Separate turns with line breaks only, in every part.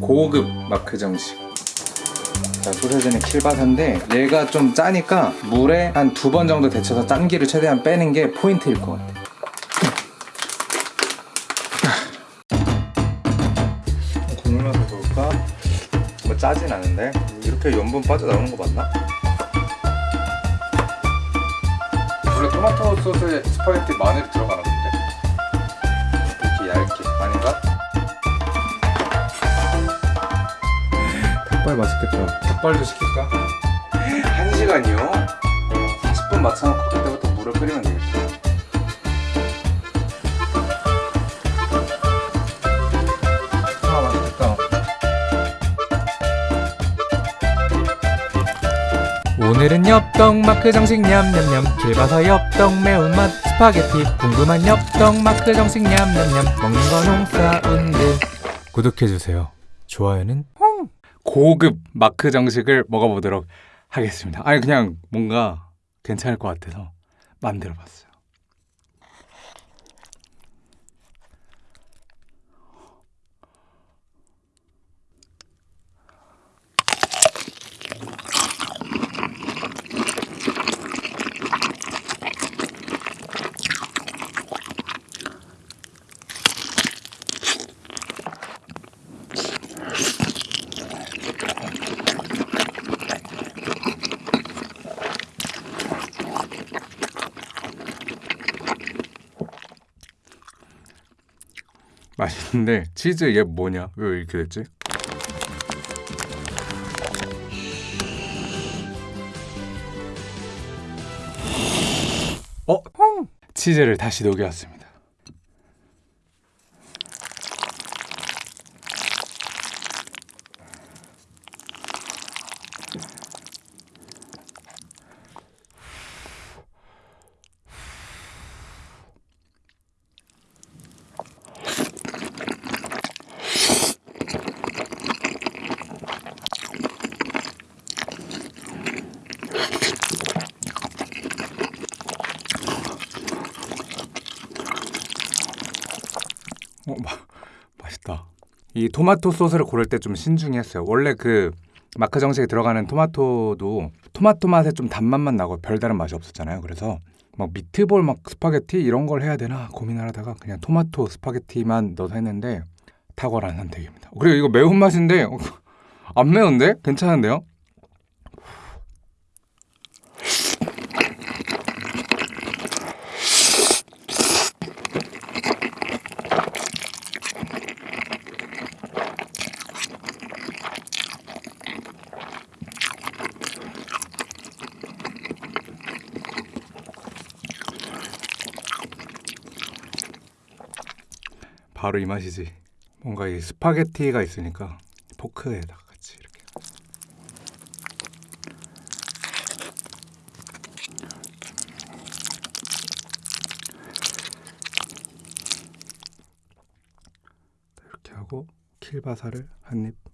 고급 마크 정식 자, 소세지는 킬바사인데 얘가 좀 짜니까 물에 한 두 번 정도 데쳐서 짠기를 최대한 빼는 게 포인트일 것 같아 국물 맛을 볼까? 뭐 짜진 않은데 이렇게 염분 빠져나오는 거 맞나? 원래 토마토 소스에 스파게티 마늘이 들어가나 본데 닭발 맛있겠다. 닭발도 시킬까? 1시간이요? 40분 맞춰놓고 그때부터 물을 끓이면 되겠다 아 맛있겠다.
오늘은 엽떡 마크 정식 냠냠냠. 킬바사 엽떡 매운맛. 스파게티 궁금한 엽떡 마크 정식 냠냠냠. 먹는 건 홍사운드 구독해주세요. 좋아요는
고급 마크 정식을 먹어보도록 하겠습니다. 아니 그냥 뭔가 괜찮을 것 같아서 만들어봤어요. 맛있는데 치즈 얘 뭐냐? 왜 이렇게 됐지? 어? 치즈를 다시 녹여왔습니다. 어, 마, 맛있다. 이 토마토 소스를 고를 때 좀 신중히 했어요. 원래 그 마크 정식에 들어가는 토마토도 토마토 맛에 좀 단맛만 나고 별다른 맛이 없었잖아요. 그래서 막 미트볼 막 스파게티 이런 걸 해야 되나 고민을 하다가 그냥 토마토 스파게티만 넣어서 했는데 탁월한 선택입니다. 그리고 이거 매운맛인데 어, 안 매운데? 괜찮은데요? 바로 이 맛이지. 뭔가 이 스파게티가 있으니까 포크에다가 같이 이렇게. 이렇게 하고 킬바사를 한 입.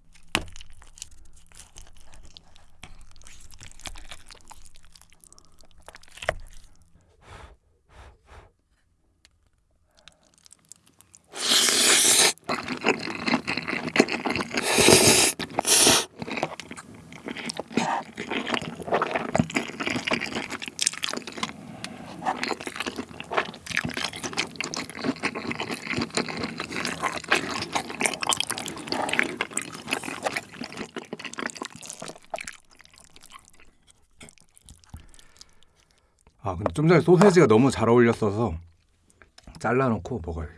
근데 좀 전에 소세지가 너무 잘 어울렸어서 잘라놓고 먹어야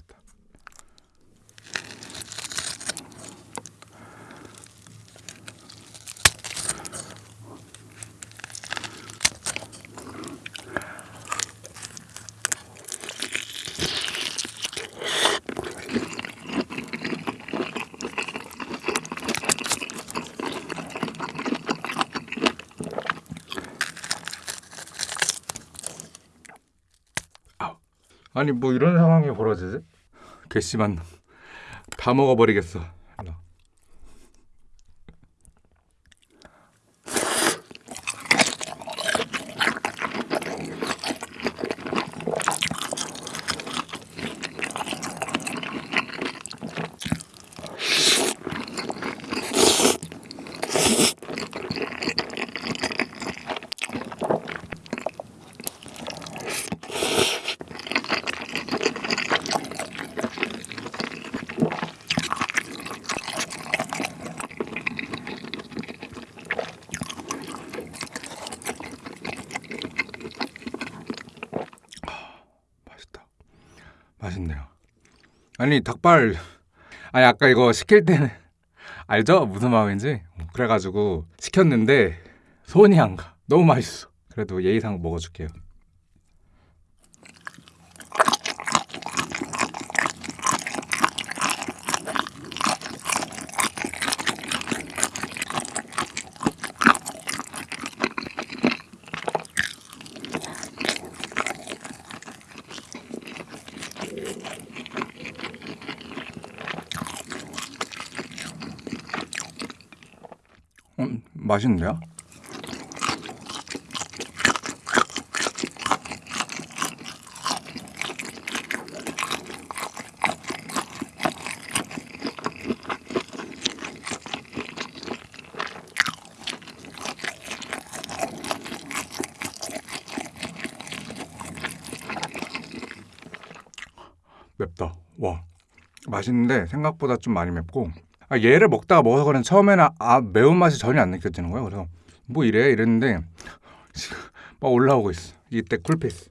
아니 뭐 이런 상황이 벌어지지? 괘씸한 놈. 다 먹어버리겠어. 일로 와. 맛있네요. 아니 닭발 아니 아까 이거 시킬 때는 알죠 무슨 마음인지 그래가지고 시켰는데 손이 안 가. 너무 맛있어. 그래도 예의상 먹어줄게요. 음, 맛있는데요? 맵다. 와. 맛있는데 생각보다 좀 많이 맵고 아, 얘를 먹다가 먹어서 그런 처음에는 아 매운맛이 전혀 안 느껴지는 거예요. 그래서 뭐 이래 이랬는데 지금 막 올라오고 있어. 이때 쿨피스.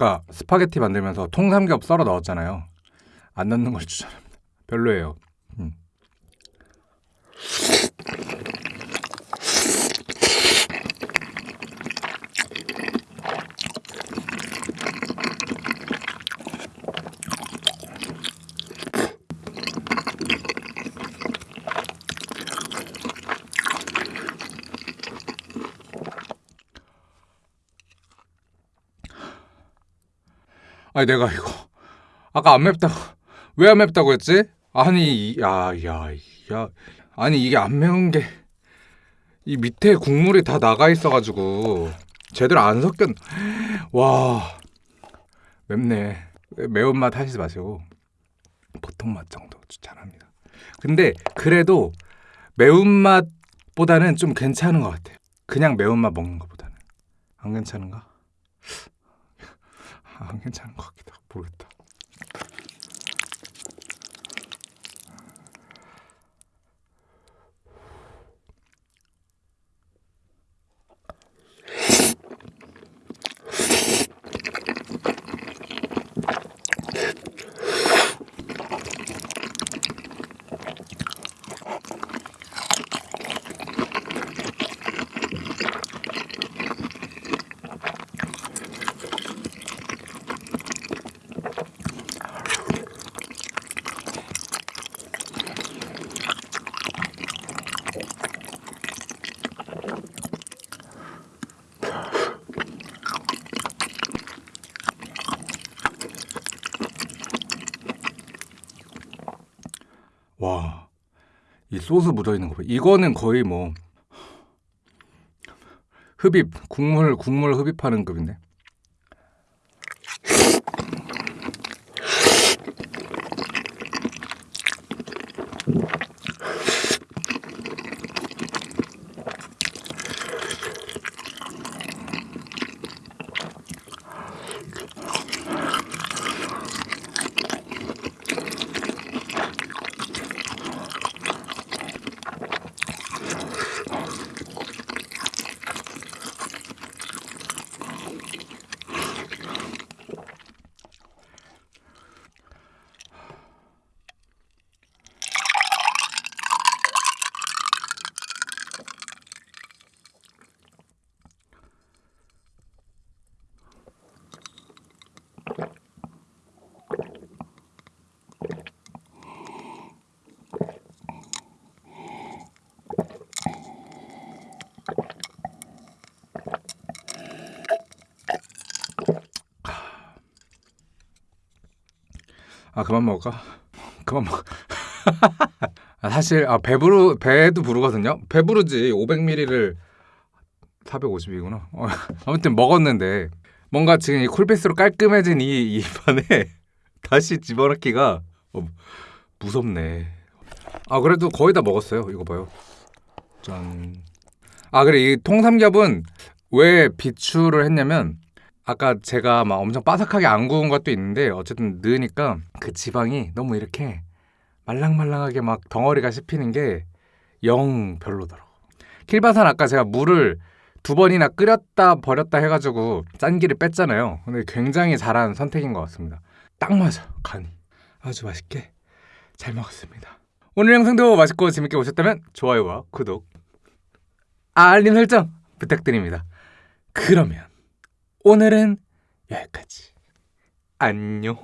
아까 스파게티 만들면서 통삼겹 썰어 넣었잖아요. 안 넣는 걸 추천합니다. 별로예요. 음. 아니 내가 이거 아까 안 맵다고 왜 안 맵다고 했지? 아니 야야 야. 아니 이게 안 매운 게 이 밑에 국물이 다 나가 있어가지고 제대로 안 섞였 와. 맵네. 매운맛 하시지 마시고 보통 맛 정도 추천합니다. 근데 그래도 매운맛보다는 좀 괜찮은 것 같아요. 그냥 매운맛 먹는 것보다는. 안 괜찮은가? 안 괜찮은 것 같기도 하고 모르겠다. 와, 이 소스 묻어 있는 거 봐. 이거는 거의 뭐 흡입 국물 국물 흡입하는 급인데. 아 그만 먹을까? 그만 먹. 아, 사실 아 배부르 배도 부르거든요. 배부르지 500ml를 450이구나. 어, 아무튼 먹었는데 뭔가 지금 이 쿨피스로 깔끔해진 이 입안에 다시 집어넣기가 어, 무섭네. 아 그래도 거의 다 먹었어요. 이거 봐요. 짠. 아 그래 이 통삼겹은 왜 비추를 했냐면 아까 제가 막 엄청 바삭하게 안 구운 것도 있는데 어쨌든 넣으니까 그 지방이 너무 이렇게 말랑말랑하게 막 덩어리가 씹히는 게 영 별로더라고. 킬바산 아까 제가 물을 두 번이나 끓였다 버렸다 해가지고 짠기를 뺐잖아요. 근데 굉장히 잘한 선택인 것 같습니다. 딱 맞아 간이 아주 맛있게 잘 먹었습니다. 오늘 영상도 맛있고 재밌게 보셨다면 좋아요와 구독, 알림 설정 부탁드립니다. 그러면 오늘은 여기까지. 안녕.